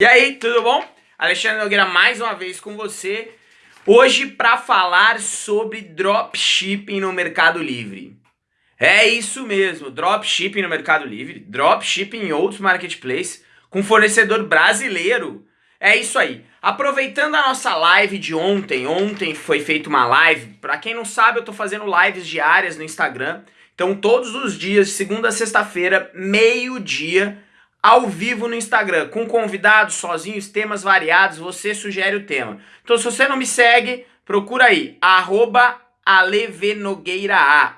E aí, tudo bom? Alexandre Nogueira mais uma vez com você. Hoje para falar sobre dropshipping no Mercado Livre. É isso mesmo, dropshipping no Mercado Livre, dropshipping em outros marketplaces com fornecedor brasileiro. É isso aí. Aproveitando a nossa live de ontem, ontem foi feita uma live. Para quem não sabe, eu tô fazendo lives diárias no Instagram. Então todos os dias, segunda a sexta-feira, meio-dia, ao vivo no Instagram, com convidados, sozinhos, temas variados, você sugere o tema. Então se você não me segue, procura aí, arroba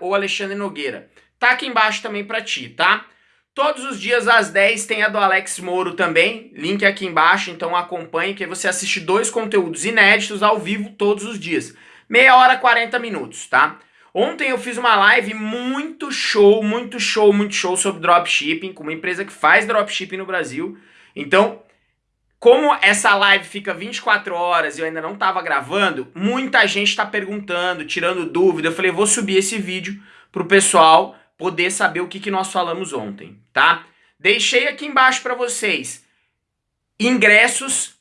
ou Alexandre Nogueira. Tá aqui embaixo também pra ti, tá? Todos os dias às 10 tem a do Alex Moro também, link aqui embaixo, então acompanhe que você assiste dois conteúdos inéditos ao vivo todos os dias. Meia hora, 40 minutos, tá? Ontem eu fiz uma live muito show, muito show, muito show sobre dropshipping com uma empresa que faz dropshipping no Brasil. Então, como essa live fica 24 horas e eu ainda não estava gravando, muita gente está perguntando, tirando dúvida. Eu falei, vou subir esse vídeo para o pessoal poder saber o que, que nós falamos ontem, tá? Deixei aqui embaixo para vocês ingressos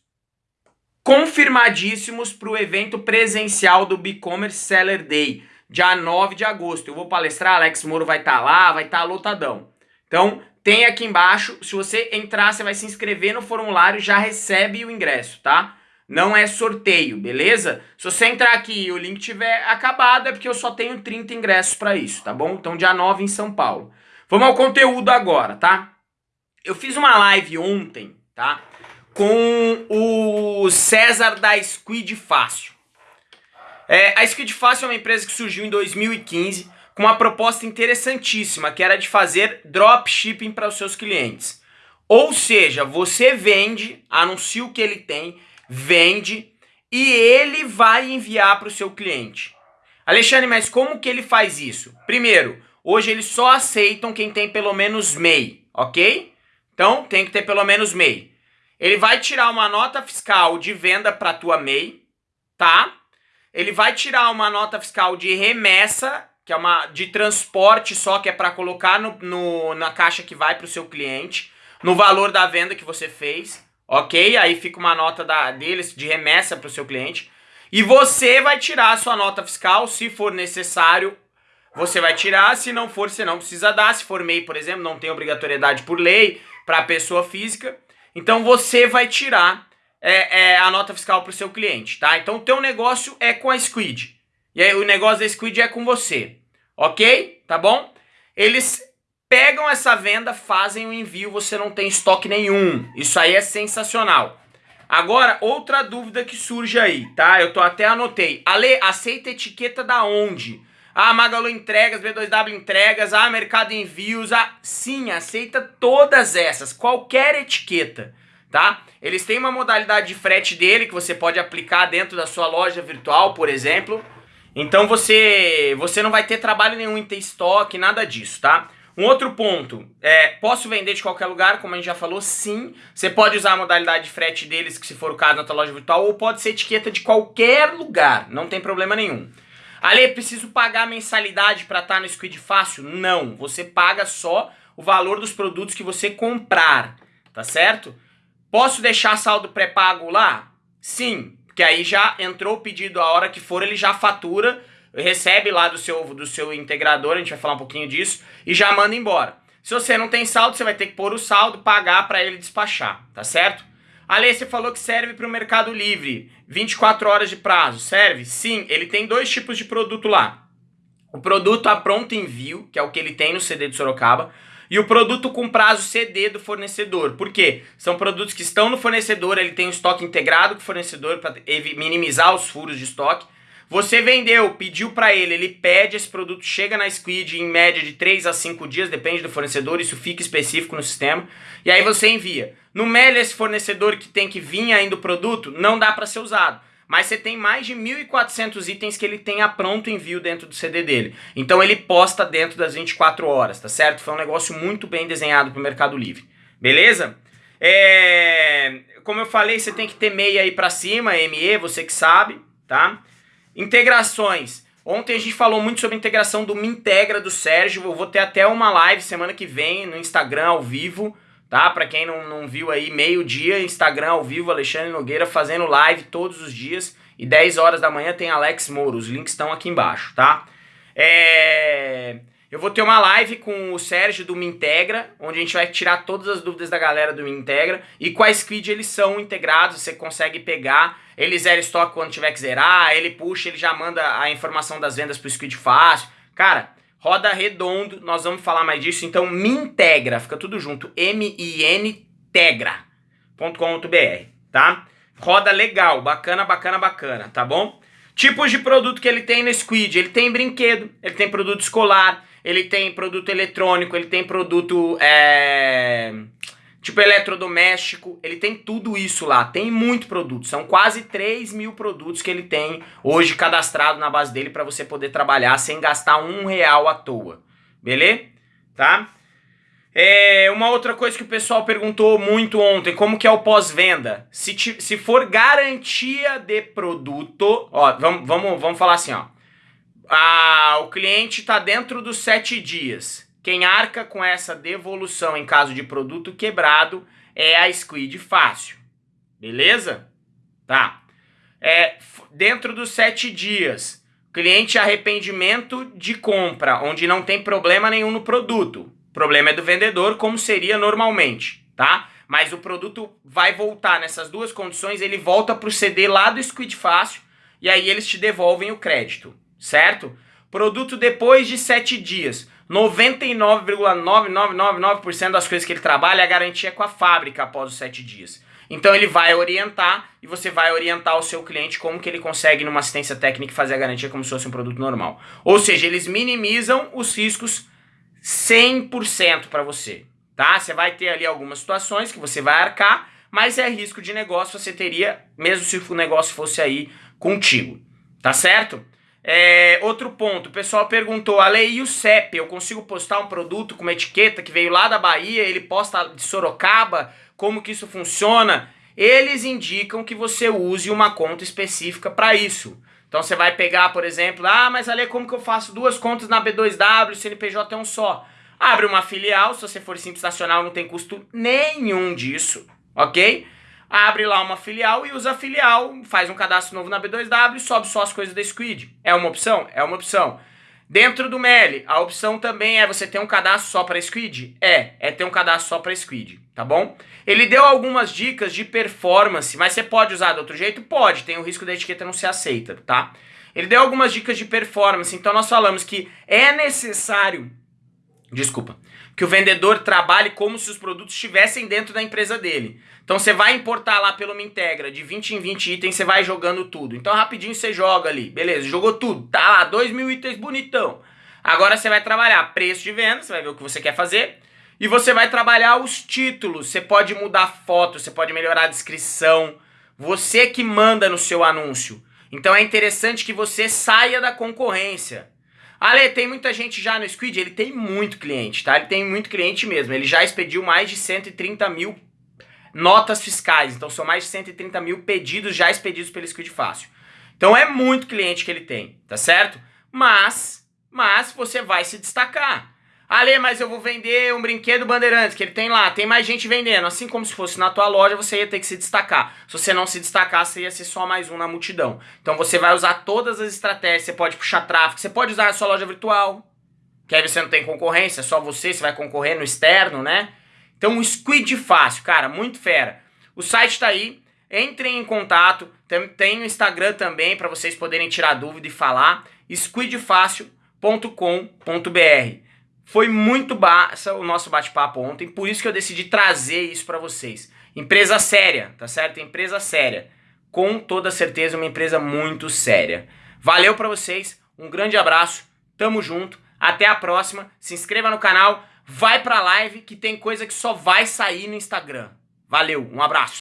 confirmadíssimos para o evento presencial do BigCommerce Seller Day dia 9 de agosto. Eu vou palestrar, Alex Moro vai estar tá lá, vai estar tá lotadão. Então, tem aqui embaixo, se você entrar, você vai se inscrever no formulário, já recebe o ingresso, tá? Não é sorteio, beleza? Se você entrar aqui e o link tiver acabado, é porque eu só tenho 30 ingressos para isso, tá bom? Então, dia 9 em São Paulo. Vamos ao conteúdo agora, tá? Eu fiz uma live ontem, tá? Com o César da Squid Fácil. É, a Squid Fácil é uma empresa que surgiu em 2015 com uma proposta interessantíssima, que era de fazer dropshipping para os seus clientes. Ou seja, você vende, anuncia o que ele tem, vende e ele vai enviar para o seu cliente. Alexandre, mas como que ele faz isso? Primeiro, hoje eles só aceitam quem tem pelo menos MEI, ok? Então tem que ter pelo menos MEI. Ele vai tirar uma nota fiscal de venda para tua MEI, tá? Ele vai tirar uma nota fiscal de remessa, que é uma de transporte só, que é para colocar no, no, na caixa que vai para o seu cliente, no valor da venda que você fez, ok? Aí fica uma nota da, deles de remessa para o seu cliente. E você vai tirar a sua nota fiscal, se for necessário, você vai tirar, se não for, você não precisa dar. Se for MEI, por exemplo, não tem obrigatoriedade por lei para pessoa física. Então você vai tirar é, é, a nota fiscal para o seu cliente, tá? Então o teu negócio é com a Squid. E aí o negócio da Squid é com você, ok? Tá bom? Eles pegam essa venda, fazem o envio, você não tem estoque nenhum. Isso aí é sensacional. Agora, outra dúvida que surge aí, tá? Eu tô até anotei. Ale, aceita etiqueta da onde? Ah, Magalu Entregas, B2W Entregas, ah, Mercado Envios, ah... Sim, aceita todas essas, qualquer etiqueta tá? Eles têm uma modalidade de frete dele que você pode aplicar dentro da sua loja virtual, por exemplo. Então você, você não vai ter trabalho nenhum em ter estoque, nada disso, tá? Um outro ponto, é, posso vender de qualquer lugar, como a gente já falou, sim. Você pode usar a modalidade de frete deles, que se for o caso na tua loja virtual, ou pode ser etiqueta de qualquer lugar, não tem problema nenhum. Ale, preciso pagar mensalidade para estar tá no Squid Fácil? Não, você paga só o valor dos produtos que você comprar, tá certo? Posso deixar saldo pré-pago lá? Sim, porque aí já entrou o pedido, a hora que for ele já fatura, recebe lá do seu, do seu integrador, a gente vai falar um pouquinho disso, e já manda embora. Se você não tem saldo, você vai ter que pôr o saldo, pagar para ele despachar, tá certo? Ale, você falou que serve para o Mercado Livre, 24 horas de prazo, serve? Sim, ele tem dois tipos de produto lá. O produto a pronto envio, que é o que ele tem no CD de Sorocaba, e o produto com prazo CD do fornecedor. Por quê? São produtos que estão no fornecedor, ele tem um estoque integrado com o fornecedor para minimizar os furos de estoque. Você vendeu, pediu para ele, ele pede esse produto, chega na Squid em média de 3 a 5 dias, depende do fornecedor, isso fica específico no sistema, e aí você envia. No Meli, esse fornecedor que tem que vir ainda o produto, não dá para ser usado mas você tem mais de 1.400 itens que ele tem a pronto envio dentro do CD dele. Então ele posta dentro das 24 horas, tá certo? Foi um negócio muito bem desenhado para o Mercado Livre. Beleza? É... Como eu falei, você tem que ter MEI aí para cima, ME, você que sabe, tá? Integrações. Ontem a gente falou muito sobre a integração do Mintegra do Sérgio. Eu vou ter até uma live semana que vem no Instagram ao vivo, tá? Para quem não, não viu aí, meio-dia, Instagram ao vivo, Alexandre Nogueira fazendo live todos os dias. E 10 horas da manhã tem Alex Moro, os links estão aqui embaixo, tá? É... Eu vou ter uma live com o Sérgio do Mintegra, onde a gente vai tirar todas as dúvidas da galera do Mintegra e quais squid eles são integrados, você consegue pegar, ele zera estoque quando tiver que zerar, ele puxa, ele já manda a informação das vendas pro squid fácil. Cara, roda redondo, nós vamos falar mais disso, então Mintegra, fica tudo junto, M-I-N tegra.com.br, tá? Roda legal, bacana, bacana, bacana, tá bom? Tipos de produto que ele tem no Squid, ele tem brinquedo, ele tem produto escolar, ele tem produto eletrônico, ele tem produto é, tipo eletrodoméstico, ele tem tudo isso lá, tem muito produto, são quase 3 mil produtos que ele tem hoje cadastrado na base dele para você poder trabalhar sem gastar um real à toa, beleza? Tá? É, uma outra coisa que o pessoal perguntou muito ontem, como que é o pós-venda? Se, se for garantia de produto, ó, vamos, vamos, vamos falar assim, ó ah, o cliente está dentro dos sete dias. Quem arca com essa devolução em caso de produto quebrado é a Squid Fácil. Beleza? Tá. É, dentro dos sete dias, cliente arrependimento de compra, onde não tem problema nenhum no produto. O problema é do vendedor, como seria normalmente, tá? Mas o produto vai voltar nessas duas condições, ele volta para o CD lá do Squid Fácil e aí eles te devolvem o crédito certo? Produto depois de 7 dias. 99,9999% das coisas que ele trabalha, a garantia é com a fábrica após os 7 dias. Então ele vai orientar e você vai orientar o seu cliente como que ele consegue numa assistência técnica fazer a garantia como se fosse um produto normal. Ou seja, eles minimizam os riscos 100% para você, tá? Você vai ter ali algumas situações que você vai arcar, mas é risco de negócio você teria, mesmo se o negócio fosse aí contigo, tá certo? É, outro ponto, o pessoal perguntou, Ale, e o CEP? Eu consigo postar um produto com uma etiqueta que veio lá da Bahia, ele posta de Sorocaba? Como que isso funciona? Eles indicam que você use uma conta específica para isso. Então você vai pegar, por exemplo, ah, mas Ale, como que eu faço duas contas na B2W, CNPJ é um só? Abre uma filial, se você for simples nacional não tem custo nenhum disso, ok? Abre lá uma filial e usa a filial, faz um cadastro novo na B2W e sobe só as coisas da Squid. É uma opção? É uma opção. Dentro do Meli, a opção também é você ter um cadastro só para Squid? É, é ter um cadastro só para Squid, tá bom? Ele deu algumas dicas de performance, mas você pode usar de outro jeito? Pode, tem o risco da etiqueta não ser aceita, tá? Ele deu algumas dicas de performance, então nós falamos que é necessário, desculpa, que o vendedor trabalhe como se os produtos estivessem dentro da empresa dele. Então você vai importar lá pelo Mintegra, de 20 em 20 itens, você vai jogando tudo. Então rapidinho você joga ali, beleza, jogou tudo, tá lá, 2 mil itens bonitão. Agora você vai trabalhar preço de venda, você vai ver o que você quer fazer. E você vai trabalhar os títulos, você pode mudar foto, você pode melhorar a descrição. Você que manda no seu anúncio. Então é interessante que você saia da concorrência. Ale, tem muita gente já no Squid? Ele tem muito cliente, tá? Ele tem muito cliente mesmo. Ele já expediu mais de 130 mil notas fiscais. Então são mais de 130 mil pedidos já expedidos pelo Squid Fácil. Então é muito cliente que ele tem, tá certo? Mas, mas você vai se destacar. Ale, mas eu vou vender um brinquedo Bandeirantes, que ele tem lá, tem mais gente vendendo. Assim como se fosse na tua loja, você ia ter que se destacar. Se você não se destacar, você ia ser só mais um na multidão. Então você vai usar todas as estratégias, você pode puxar tráfego, você pode usar a sua loja virtual, que aí você não tem concorrência, só você, você vai concorrer no externo, né? Então, um squid fácil, cara, muito fera. O site está aí, entrem em contato, tem, tem o Instagram também para vocês poderem tirar dúvida e falar, squidfácil.com.br. Foi muito baixa o nosso bate-papo ontem, por isso que eu decidi trazer isso para vocês. Empresa séria, tá certo? Empresa séria. Com toda certeza, uma empresa muito séria. Valeu para vocês, um grande abraço, tamo junto, até a próxima, se inscreva no canal, vai pra live que tem coisa que só vai sair no Instagram. Valeu, um abraço.